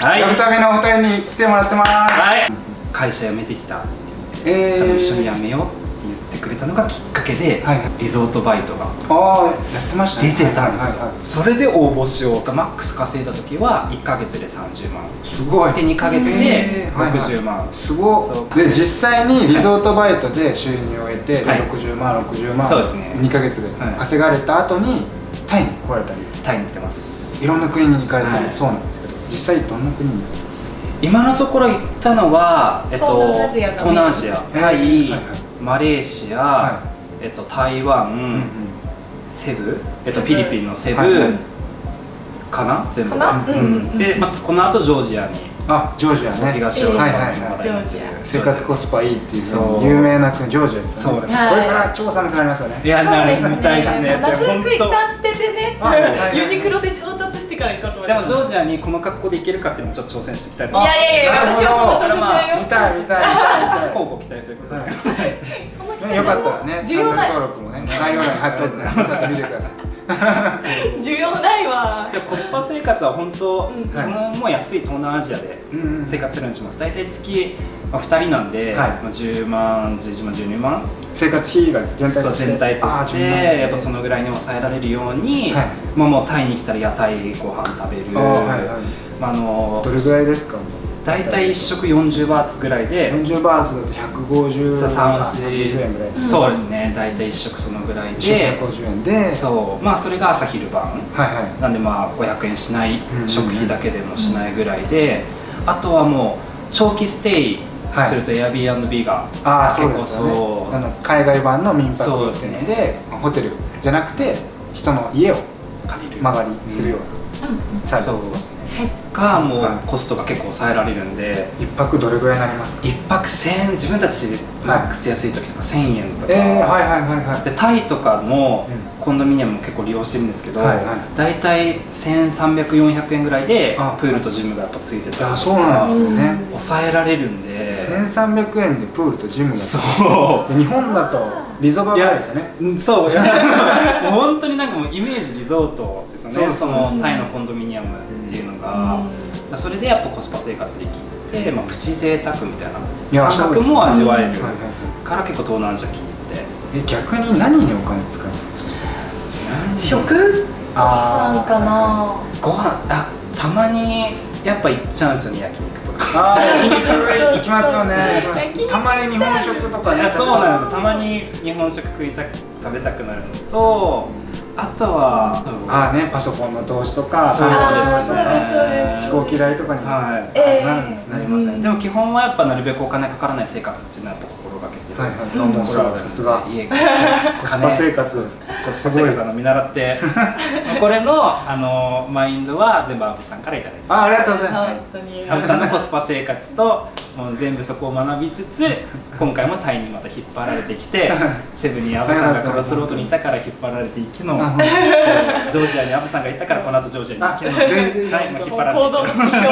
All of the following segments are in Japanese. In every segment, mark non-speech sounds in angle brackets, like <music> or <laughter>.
はい。やるためのお二人に来てもらってます。はい。会社辞めてきた。え多分一緒に辞めようって言ってくれたのがきっかけで、はいはい。リゾートバイトがああやってました出ねてたんですそれで応募しようとマックス稼いだ時は1ヶ月で30万。すごい。で2ヶ月でえーはいはい。60万、すごいで実際にリゾートバイトで収入を得て、ではい。60万60万そうですね。2ヶ月ではい。稼がれた後にタイに来られたりタイに来てます。いろんな国に行かれたり、はい。そうなんです実際どんな国に今のところ行ったのは、えっと、東南アジアタイ、はいはいマレーシア、はえっと、台湾、うんうん。セブ、えっと、フィリピンのセブ、はいはい。かな？全部。かな？うんうんうんで、まずこの後ジョージアにあジョージアね。東ヨーロッパはいはいはい。の話題になってる生活コスパいいっていう有名な国ジョージアですよね。そう。ですこれから超寒くなりますよね。いやなりたいですね。夏服一旦捨ててね。はい。はいはいユニクロで調達してから行こうと思いでます。もジョージアにこの格好で行けるかっていうのもちょっと挑戦していきたいと。いやいやいや私はそんな挑戦しないよ。見たい見たい見たい見たい。<laughs> 交互期待ということで、よかったらねチャンネル登録もね概要欄に貼っておいてねまた見てください需要ないわでコスパ生活は本当、うん。基本もう安い東南アジアで生活するようにします。大体月、まあ、2人なんで、はい。まあ、10万11万12万。生活費が全体として。全体としてやっぱそのぐらいに抑えられるように、はい。まあ、もうタイに来たら屋台ご飯食べる。はいはい。まあ、あのどれぐらいですか？大体1食40バーツぐらいで40バーツだと150さ円3円ぐらいです。そうですね。大体1食そのぐらい1で食150円で。そう。まあそれが朝昼晩。はいはい。なんでまあ500円しない。うん食費だけでもしないぐらいで。あとはもう長期ステイすると Airbnb がああそう結構ですよね。そう。あの海外版の民泊ですね。ホテルじゃなくて人の家を借りる。間借りするようなサービスそうですね。がもうはいコストが結構抑えられるんで一泊どれぐらいになります？か一泊1000円自分たちマックス安い時とか1000円とか、えー、はいはいはいはい。でタイとかのうコンドミニアムも結構利用してるんですけど、はいはい。大体1300400円ぐらいであ。プールとジムがやっぱついてたりとかいやそうなんですよね。抑えられるんで。1300円でプールとジムがそう。で日本だとリゾバぐらいですよね。うんそう。い <laughs> やもう本当になんかもうイメージリゾートですよね。そうそう。のタイのコンドミニアムっていうのが、それでやっぱコスパ生活できて、まあ、プチ贅沢みたいな感覚も味わえるから結構東南アジア気に入って。え逆に何にお金使うんですか？食？パンかな。ご飯あたまにやっぱ行っちゃうんですよね焼肉ああ行きますよね。たまに日本食とかねそうなんです。よたまに日本食食いたく食べたくなるのとあとはああねパソコンの投資とかそうですね。飛行機代とかにはい。ええなるんですね。なりでも基本はやっぱなるべくお金かからない生活っていうのははいはい。うん。もうそうさすが。家 <laughs> コスパ生活コスパ生活あの見習って。<laughs> これのあのマインドは全部アブさんからいただいてあありがとうございます。本当に。アブさんのコスパ生活ともう全部そこを学びつつ <laughs> 今回もタイにまた引っ張られてきてセブンにアブさんがクロスロードにいたから引っ張られていきのジョージアにアブさんがいたからこの後ジョージアに行きのはい、もう引っ張られて。行動の指標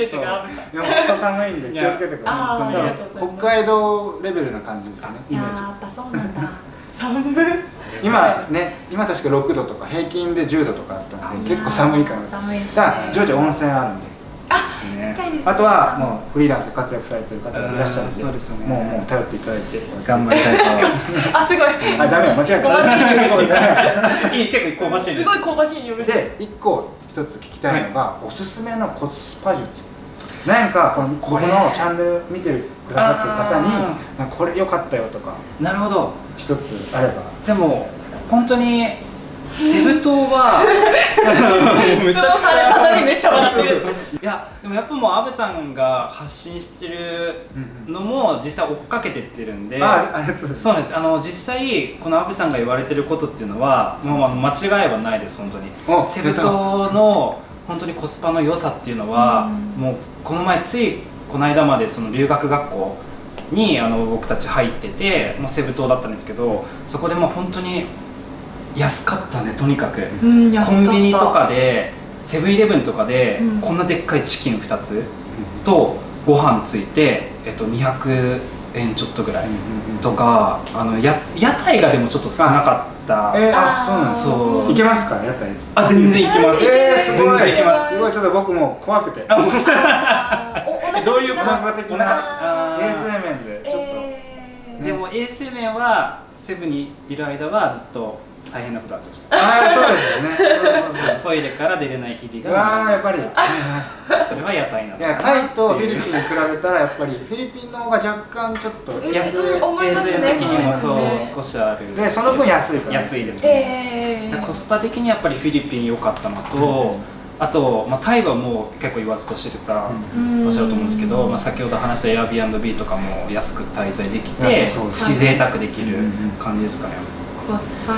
べてがアブさ。んいやもう人寒いんで気をつけてください。北海道レベルな感じですよねイメージ。いやーやっぱそうなんだ。寒い今ね今確か6度とか平均で10度とかあったんで結構寒いから。寒いですね。だからジョージア温泉あるんでですね。あとはもうフリーランスで活躍されてる方がいらっしゃるんでうんそうですよね。もうもう頼っていただいて頑張りたい <laughs> あすごい。あダメだ間違えた。い。<laughs> い結構香ばしいです。すごい香ばしい匂いで一個一つ聞きたいのが、おすすめのコスパ術。なんかこのこのチャンネル見てくださってる方にこれ良かったよとかなるほど。一つあれば。でも本当にセブ島は <laughs> めっちゃ笑ってる。いやでもやっぱもう阿部さんが発信してるのも実際追っかけてってるんで、あありがとうございます。そうなんです。あの実際この阿部さんが言われてることっていうのはもう間違いはないです本当に。おセブ島の本当にコスパの良さっていうのは、うん。もうこの前ついこの間までその留学学校にあの僕たち入っててもうセブ島だったんですけどそこでもう本当に安かったねとにかく、うんコンビニとかでセブンイレブンとかで、うん。こんなでっかいチキン2つとご飯ついて、えっと、200円ちょっとぐらいとかあのや屋台がでもちょっと少なかった。た、えー、あそうなんですそう。行けますか屋台？あ全然行けます。えー、すごい。行けます。すごい。ちょっと僕も怖くて。どういうお腹的な衛生面でちょっと、えー。でも衛生面はセブンにいる間はずっと大変なことありました。ああそうですよね。そうそうそうトイレから出れない日々うがわーやっぱり。それは屋台なのいやタイとフィリピンに比べたらやっぱりフィリピンの方が若干ちょっとうん安い思いますね。衛生的にもそうそうですね。少しあるでその分安いから。安いですね、えー。コスパ的にやっぱりフィリピン良かったのと、あと、まあ、タイはもう結構言わずと知れた、うん。おっしゃると思うんですけど、まあ、先ほど話した Airbnb とかも安く滞在できうんてそうプチ贅沢できる感じですかね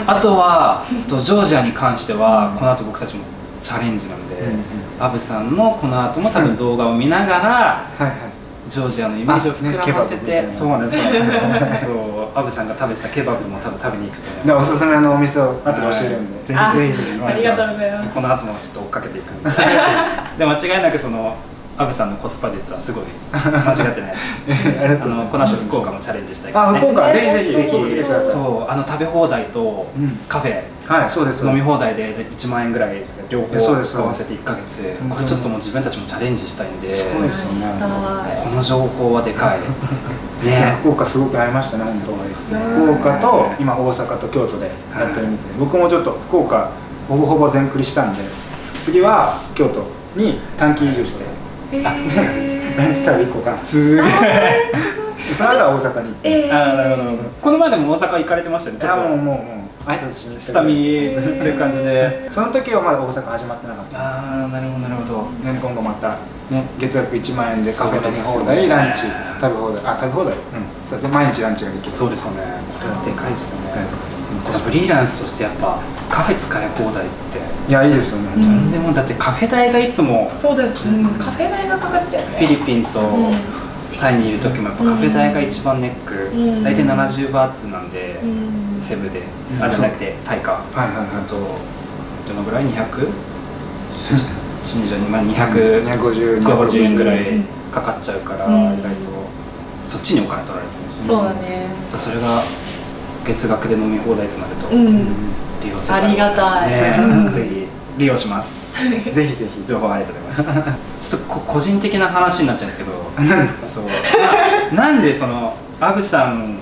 あとはとジョージアに関してはこの後僕たちもチャレンジなんで、うんうんアブさんのこの後も多分動画を見ながらはいはい。ジョージアのイメージを膨らませて、あねそうな。んですそう。そう <laughs> アブさんが食べてたケバブも多分食べに行くと思おすすめのお店を後で教えるんで、ぜあひぜひありがとうございます。この後もちょっと追っかけていくんで。<laughs> で間違いなくそのアブさんのコスパ術はすごい <laughs> 間違ってない。あ <laughs> ありがとうございます。のこの後福岡もチャレンジしたいからね。あ福岡、ねぜひぜひぜひそうあの食べ放題とうん。カフェ、はいそうです飲み放題でで1万円ぐらいですけど両方合わせて1ヶ月。うんこれちょっともう自分たちもチャレンジしたいんで。そうですよね。この情報はでかい。ね。福岡すごく合いましたね本すごいですね。当福岡と今大阪と京都でやってるみたいで。僕もちょっと福岡ほぼほぼ全クリしたんで。次は京都に短期移住してえー。ランチ食べ行こうかな。すげえ <laughs> その後は大阪に行って。えー。あーなるほどなるほど。この前でも大阪行かれてましたよねいちょっと。やもうもうもう。挨拶しに行った下見っていう感じで。その時はまだ大阪始まってなかったんですああなるほどなるほど。ね、今後また、ね、月額1万円でカフェ飲み放題、ランチ食べ放題。あ食べ放題。うん。そうですね毎日ランチができる。そうですよね。でかいですよね。はフリーランスとしてやっぱカフェ使い放題って。いやいいですよね、うんとんでもだってカフェ代がいつもそうです、うん、カフェ代がかかっちゃうね。フィリピンとうん。タイにいる時もやっぱカフェ代が一番ネック、うん。大体70バーツなんで、うん。セブで、うん。あじゃなくてタイか、はいはいはい。あとどのぐらい？200? 20まあ200 250 250円ぐらいうんかかっちゃうから、うん。意外と。そっちにお金取られてるんですよね。そうだね。それが月額で飲み放題となるとうん。利用せざるをありがたい。ねうん <laughs> ぜひ利用します。<laughs> ぜひぜひ情報ありがとうございます。<laughs> ちょっとこ個人的な話になっちゃうんですけど何ですか？そう。ななんでそのアブさん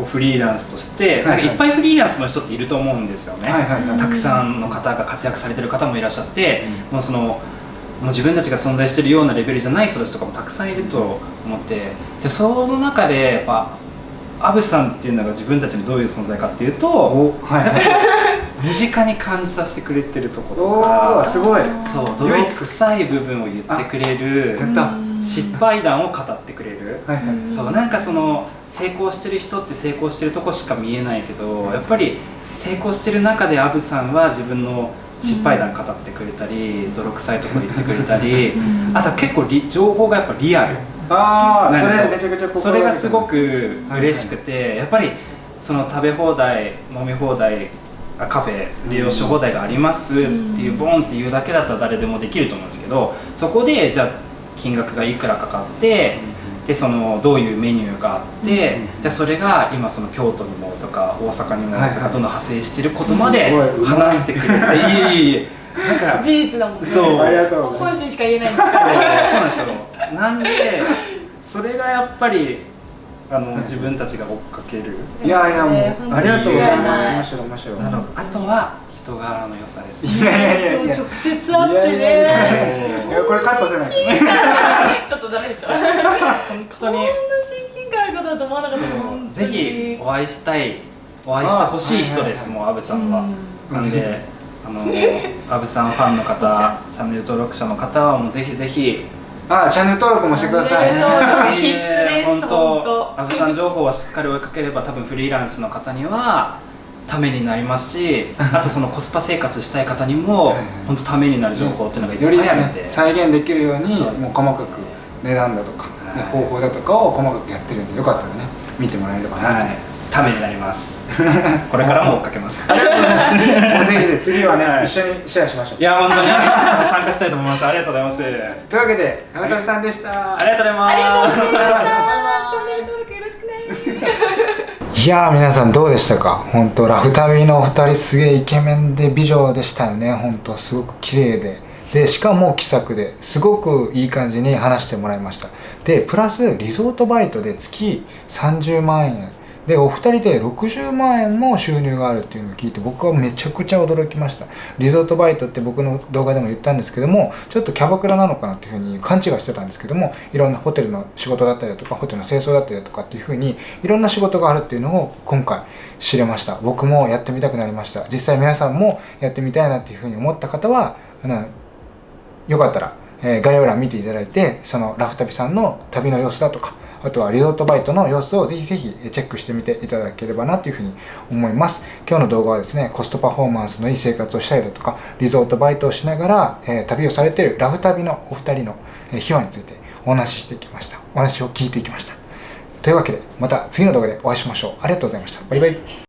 をフリーランスとして、はいはい。なんかいっぱいフリーランスの人っていると思うんですよね、はいはいはい。たくさんの方が活躍されてる方もいらっしゃって、もうそのもう自分たちが存在してるようなレベルじゃない人たちとかもたくさんいると思ってでその中でやっぱアブさんっていうのが自分たちのどういう存在かっていうとおはいはい <laughs> 身近に感じさせてくれてるとことおかーすごい。そう泥臭い部分を言ってくれる失敗談を語ってくれる、はいはい。そうなんかその成功してる人って成功してるとこしか見えないけどやっぱり成功してる中でアブさんは自分の失敗談語ってくれたり泥臭いとこ言ってくれたりあとは結構リ情報がやっぱリアルああそれめちゃくちゃ心それがすごがく嬉しくて、やっぱりその食べ放題飲み放題あカフェ利用し放題がありますっていうボンっていうだけだったら誰でもできると思うんですけどそこでじゃあ金額がいくらかかってでそのどういうメニューがあって、うん。じゃあそれが今その京都にもとか大阪にもはいはい。とかどんどん派生してることまで話してくれていえいだから事実だもんね。そう。ありがとう本心しか言えない。んですそうそうなんですよ。なんでそれがやっぱりあの自分たちが追っかける？いやいやもねうありがとうございます。面白い面白い。なのあとは人柄の良さです。いやいやいや。直接会っていやいや。いやねいやこれカットせないちょっとダメでしょ。本当に。こんな親近感あることだと思わなかったぜにひお会いしたい。お会いしてほしい人ですあもうアブさんは、うん。なんであのアブさんファンの方チャンネル登録者の方はもうぜひぜひ。あチャンネル登録もしてください必須です本本当。当。アブさん情報はしっかり追いかければ多分フリーランスの方にはためになりますし <laughs> あとそのコスパ生活したい方にも本当ためになる情報っていうのがいよりあるんで、再現できるようにもう細かく値段だとか、ねはい。方法だとかを細かくやってるんでよかったらね見てもらえればなと、はい、ためになります。<laughs> これからも追っかけます。もうぜひぜひ次はね、はい。一緒にシェアしましょう。いや本当に。<laughs> 参加したいと思います。ありがとうございます。ありというわけで長富さんでした、がとうございます。ありがとうございました。バイバイチャンネル登録よろしくね。いやー皆さんどうでしたか？本当ラフ旅のお二人すげえイケメンで美女でしたよね。本当すごく綺麗で。でしかも気さくですごくいい感じに話してもらいました。でプラスリゾートバイトで月30万円でお二人で60万円も収入があるっていうのを聞いて僕はめちゃくちゃ驚きました。リゾートバイトって僕の動画でも言ったんですけどもちょっとキャバクラなのかなっていうふうに勘違いしてたんですけどもいろんなホテルの仕事だったりだとかホテルの清掃だったりだとかっていうふうにいろんな仕事があるっていうのを今回知れました。僕もやってみたくなりました。実際皆さんもやってみたいなっていうふうに思った方はあのよかったら、え概要欄見ていただいてそのラフ旅さんの旅の様子だとかあとはリゾートバイトの様子をぜひぜひチェックしてみていただければなというふうに思います。今日の動画はですねコストパフォーマンスのいい生活をしたいだとかリゾートバイトをしながら、えー旅をされているラフ旅のお二人の、え秘話についてお話ししてきました。お話を聞いていきました。というわけでまた次の動画でお会いしましょう。ありがとうございました。バイバイ。